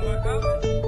Hello,